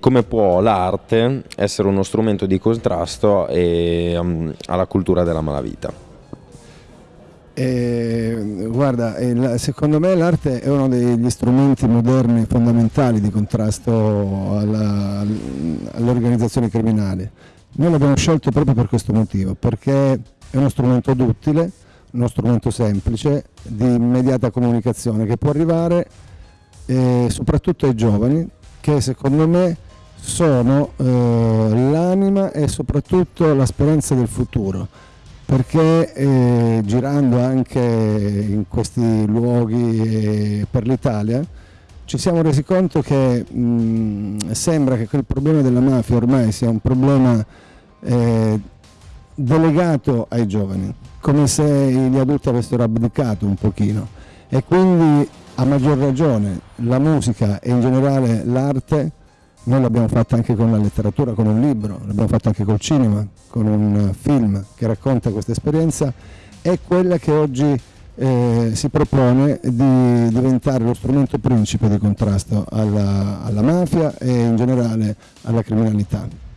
Come può l'arte essere uno strumento di contrasto e, um, alla cultura della malavita? Eh, guarda, eh, secondo me l'arte è uno degli strumenti moderni fondamentali di contrasto alla, alle organizzazioni criminali. Noi l'abbiamo scelto proprio per questo motivo, perché è uno strumento duttile, uno strumento semplice, di immediata comunicazione che può arrivare eh, soprattutto ai giovani che secondo me sono eh, l'anima e soprattutto la speranza del futuro. Perché eh, girando anche in questi luoghi per l'Italia ci siamo resi conto che mh, sembra che quel problema della mafia ormai sia un problema eh, delegato ai giovani, come se gli adulti avessero abdicato un pochino. E quindi a maggior ragione la musica e in generale l'arte noi l'abbiamo fatta anche con la letteratura, con un libro, l'abbiamo fatta anche col cinema, con un film che racconta questa esperienza, è quella che oggi eh, si propone di diventare lo strumento principe di contrasto alla, alla mafia e in generale alla criminalità.